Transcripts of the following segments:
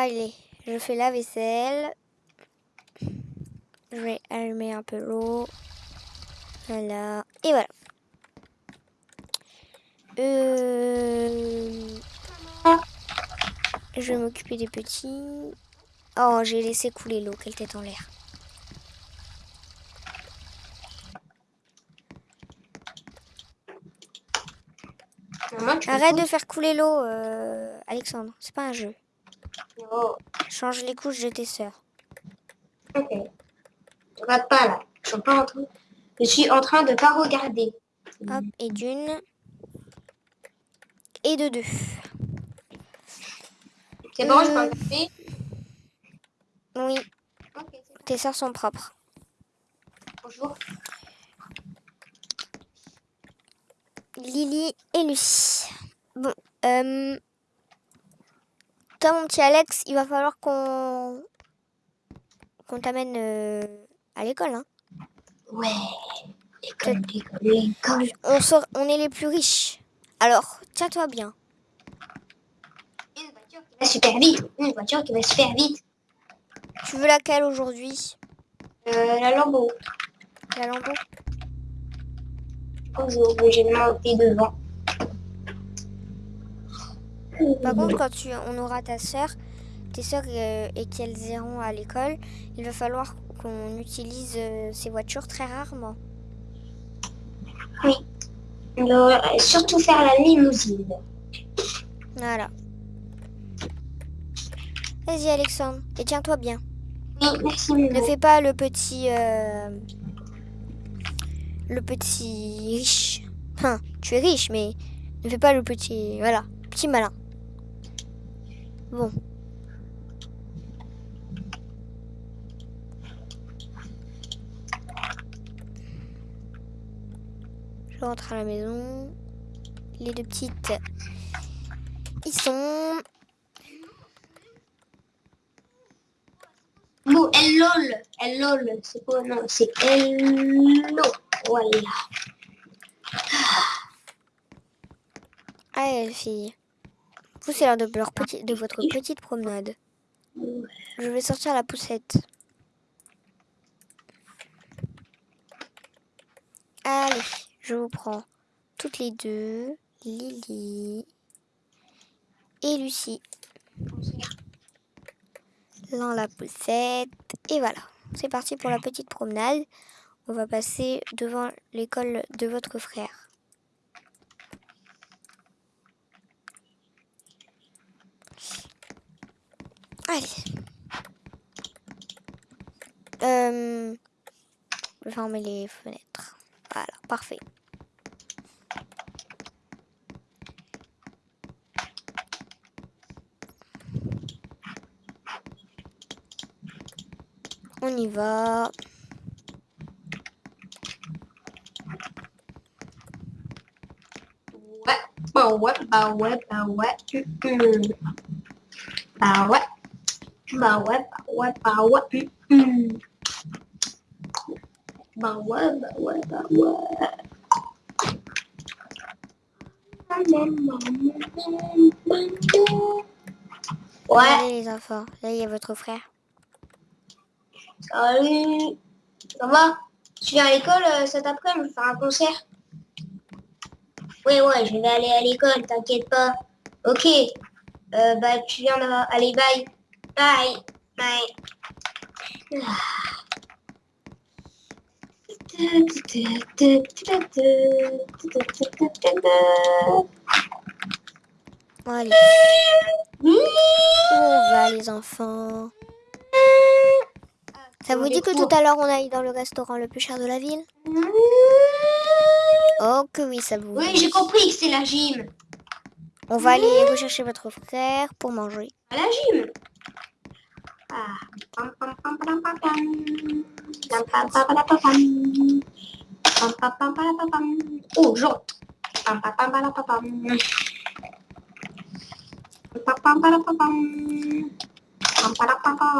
Allez, je fais la vaisselle. Je vais allumer un peu l'eau. Voilà. Et voilà. Euh, Je vais m'occuper des petits. Oh, j'ai laissé couler l'eau. Quelle tête en l'air. Arrête de faire couler l'eau, euh, Alexandre. C'est pas un jeu. Oh, Change les couches de tes sœurs. ok. Regarde pas là. Je suis pas en train. Je suis en train de pas regarder. Hop, et d'une. Et de deux. C'est bon, je peux regarder. Oui, tes sœurs sont propres. Bonjour. Lily et Lucie. Bon, euh, toi, mon petit Alex, il va falloir qu'on qu'on t'amène euh, à l'école. Hein. Ouais. École, école, école. On, sort, on est les plus riches. Alors, tiens-toi bien. Une voiture qui va super vite. Une voiture qui va super vite. Tu veux laquelle aujourd'hui? Euh, la Lambo. La Lambo Bonjour, mais j'ai monté devant. Par contre, quand tu, on aura ta sœur, tes sœurs euh, et qu'elles iront à l'école, il va falloir qu'on utilise euh, ces voitures très rarement. Oui. Doit surtout faire la limousine. Voilà. Vas-y, Alexandre, et tiens-toi bien. Oui, merci, Ne fais pas le petit. euh, le petit riche. Enfin, tu es riche, mais ne fais pas le petit. Voilà, petit malin. Bon. Je rentre à la maison. Les deux petites. Ils sont. Bon, elle lol. Elle lol. C'est quoi Non, c'est hello. Voilà. Allez, les filles. Vous, c'est l'heure de, leur petit- de votre petite promenade. Je vais sortir la poussette. Allez, je vous prends toutes les deux. Lily et Lucie. Dans la poussette. Et voilà. C'est parti pour la petite promenade. On va passer devant l'école de votre frère. Allez. Euh, je vais fermer les fenêtres. Voilà, parfait. On y va. Ouais. Bah ouais, bah ouais, bah ouais. Bah ouais. Bah ouais, bah ouais, bah ouais. Bah ouais, bah ouais, bah ouais. Ouais, Allez les enfants, là il y a votre frère. salut. Ça va Tu viens à l'école euh, cet après-midi faire un concert Oui, ouais, je vais aller à l'école, t'inquiète pas. Ok. Euh, bah, tu viens de... Allez, bye. Bye. Bye. Bon, allez, où on va les enfants Ça vous dit que tout à l'heure on aille dans le restaurant le plus cher de la ville? Oh que oui, ça vous Oui, j'ai compris que c'est la gym. On va aller rechercher votre frère pour manger. À la gym. Oh, pam.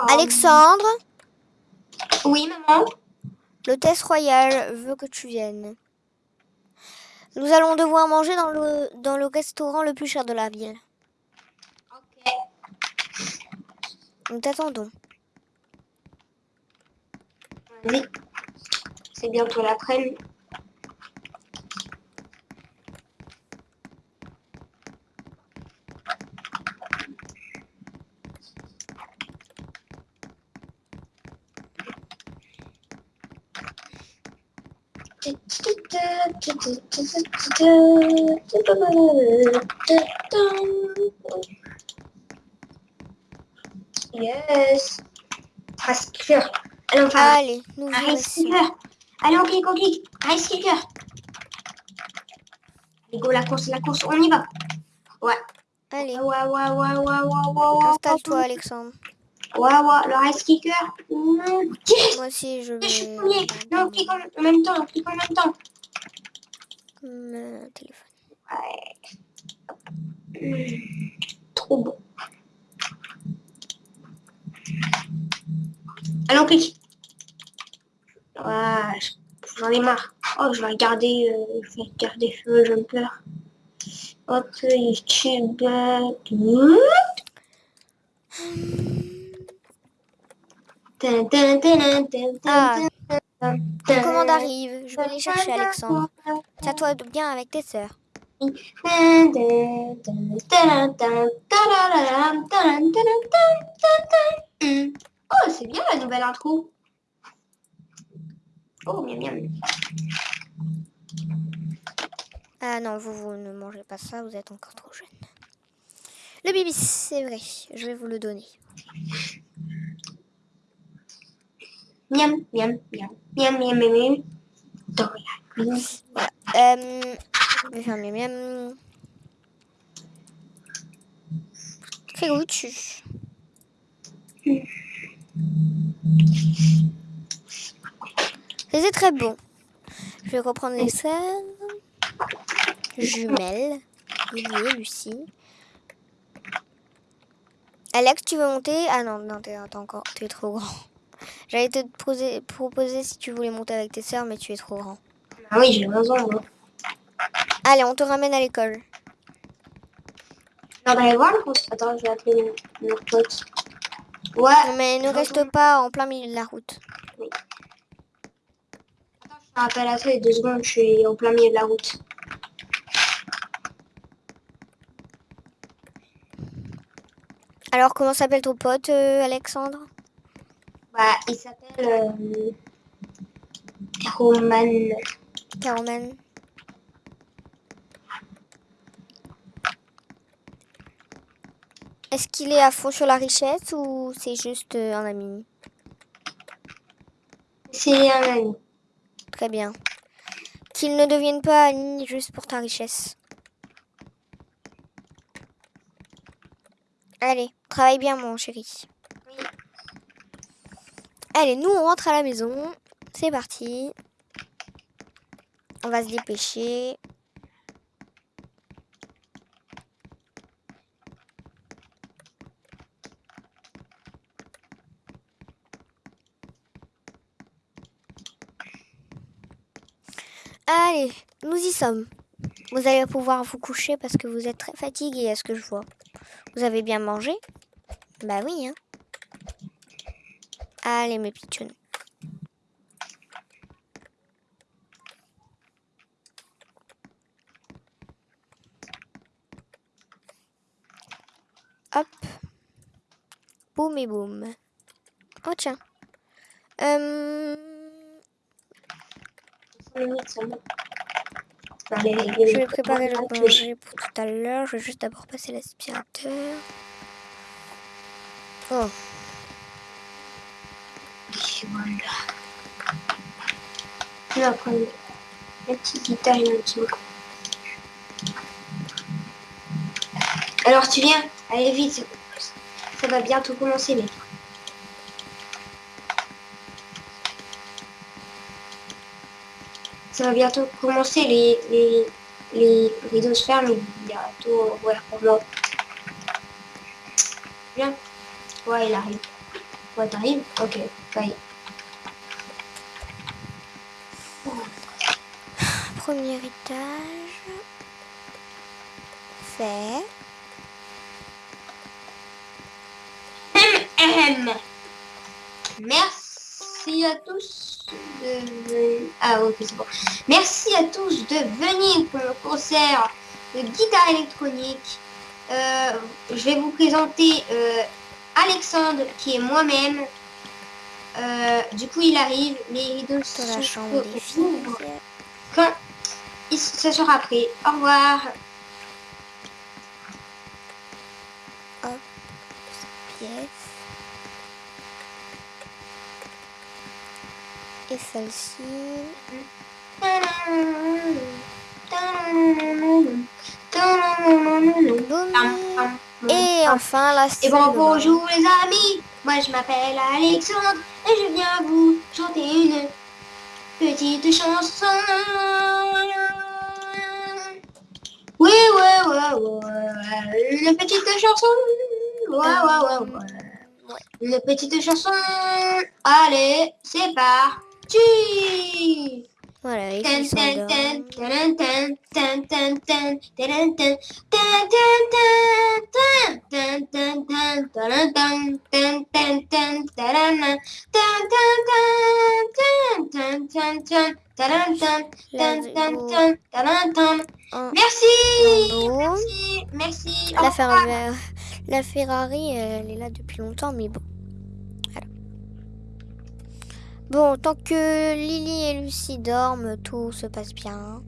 Alexandre, Oui, maman. l'hôtesse royale veut que tu viennes. Nous allons devoir manger dans le, dans le restaurant le plus cher de la ville. Ok. Nous t'attendons. Vas-y. C'est bientôt l'après-midi. Yes. Rice Cooker. Allez, un Allez, nous un Rice. Allez, on clique, on clique. Rice Cooker. Allez, go, la course, la course, on y va. Ouais. Allez, Ouais, ouais, ouais, ouais, ouais, ouais, ouais, ouais. installe-toi, Alexandre. Ouais, ouais, le Rice Cooker. Mm, Yes. Moi aussi, je Je suis vais... premier. Non, on clique en même temps, on clique en même temps. Mon téléphone. Ouais. Mm, Trop bon. Allez, on clique. Ouais, j'en ai marre. Oh, je vais regarder, euh, je vais regarder Feu Jumper. Hop, YouTube. Ah, commandes arrivent. Je vais les chercher, Alexandre. Tiens-toi bien avec tes sœurs. Oh, c'est bien la nouvelle intro. Oh, miam miam. Ah non, vous, vous ne mangez pas ça, vous êtes encore trop jeune. Le bibi, c'est vrai, je vais vous le donner. Miam miam miam miam miam miam miam. Dans la nuit. Euh, je vais faire mes miam. Très goûtu. C'était très bon. Je vais reprendre les scènes. Jumelles. Lily, Lucie. Alex, tu veux monter? Ah non, non, t'es encore, tu es trop grand. J'allais te poser- proposer si tu voulais monter avec tes sœurs, mais tu es trop grand. Ah oui, j'ai 11 ans, moi. Allez, on te ramène à l'école. On va aller voir. Attends, je vais appeler mon pote. Ouais. Non, mais ne reste pas en plein milieu de la route. Attends, je te rappelle à deux secondes, je suis au plein milieu de la route. Alors, comment s'appelle ton pote, euh, Alexandre? Bah, il s'appelle euh, Roman. Caroman Est-ce qu'il est à fond sur la richesse ou c'est juste euh, un ami? C'est un ami. Très bien. Qu'il ne devienne pas ami juste pour ta richesse. Allez, travaille bien, mon chéri. Oui. Allez, nous, on rentre à la maison. C'est parti. On va se dépêcher. Allez, nous y sommes. Vous allez pouvoir vous coucher parce que vous êtes très fatigué, à ce que je vois. Vous avez bien mangé? Bah oui, hein. Allez, mes pitchouns. Hop. Boum et boum. Oh tiens. Euh, minutes seulement. Allez, je vais préparer le manger pour tout à l'heure. Je vais juste d'abord passer l'aspirateur. Oh, Voilà. Je vais prendre la petite guitare et mon petit micro. Alors tu viens? Allez vite, ça- ça va bientôt commencer mec. Ça va bientôt commencer, les, les, les rideaux se ferment, bientôt ouvert pour moi. Viens. Ouais, il arrive. Ouais, t'arrives Ok, est. premier étage. Fait. même. Merci à tous de Ah ok c'est bon. Merci à tous de venir pour le concert de guitare électronique. Euh, je vais vous présenter euh, Alexandre qui est moi-même. Euh, du coup il arrive, les rideaux Dans la chambre quand il se sera prêt. Au revoir. pièce. Et celle-ci. Et enfin la Et bon, bonjour les amis, moi je m'appelle Alexandre et je viens vous chanter une petite chanson. Oui, ouais, ouais, ouais, une petite chanson. Ouais, ouais, ouais, ouais. Une petite chanson. Allez, c'est parti. Voilà, Merci, merci, merci. La Ferrari, elle est là depuis longtemps, mais bon. Bon, tant que Lily et Lucie dorment, tout se passe bien.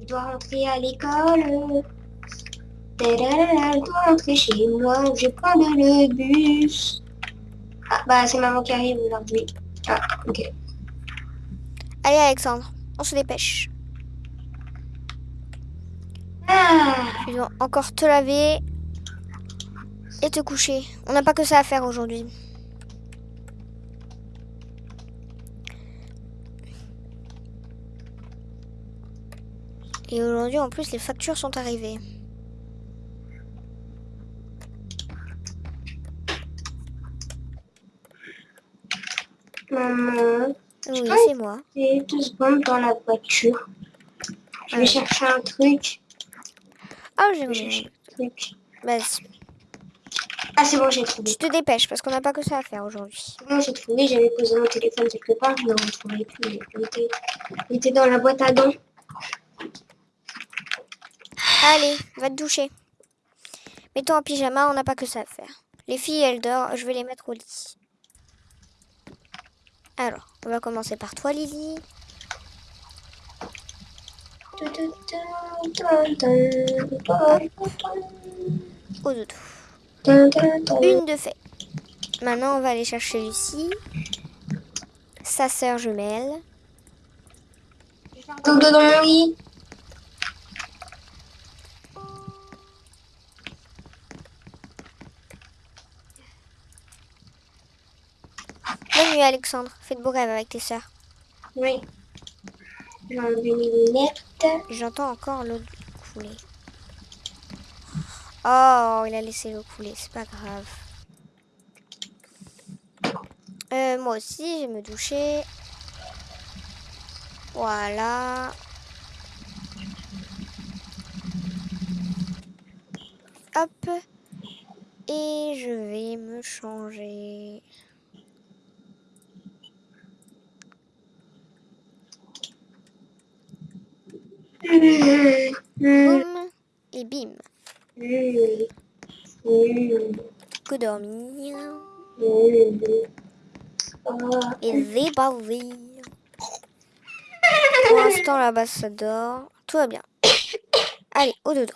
Je dois rentrer à l'école. Je dois rentrer chez moi. Je prends le bus. Ah, bah, c'est maman qui arrive aujourd'hui. Ah, ok. Allez, Alexandre, on se dépêche. Ah, Tu dois encore te laver et te coucher. On n'a pas que ça à faire aujourd'hui. Et aujourd'hui, en plus, les factures sont arrivées. maman, Oui, c'est moi. j'ai deux secondes dans la voiture. Je vais chercher un truc. Ah, j'ai chercher un truc. Vas-y. Ah, c'est bon, j'ai trouvé. Tu te dépêches parce qu'on n'a pas que ça à faire aujourd'hui. Bon, j'ai trouvé. J'avais posé mon téléphone quelque part. Je ne le retrouvais plus. Il était, il était dans la boîte à dents. Allez, va te doucher. Mets-toi en pyjama, on n'a pas que ça à faire. Les filles, elles dorment, je vais les mettre au lit. Alors, on va commencer par toi, Lily. Au dodo. Une de fait. Maintenant, on va aller chercher Lucie, sa sœur jumelle. Dans lit. Bonne nuit, Alexandre. Fais de beaux rêves avec tes sœurs. Oui. J'ai enlevé mes lunettes. J'entends encore l'eau couler. Oh, il a laissé l'eau couler, c'est pas grave. Euh, moi aussi, je vais me doucher. Voilà. Hop. Et je vais me changer. Boum. Et bim. Que dormir. Et zébazer. Pour l'instant, la base, ça dort. Tout va bien. Allez, au dodo.